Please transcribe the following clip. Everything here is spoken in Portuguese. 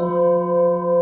Jesus.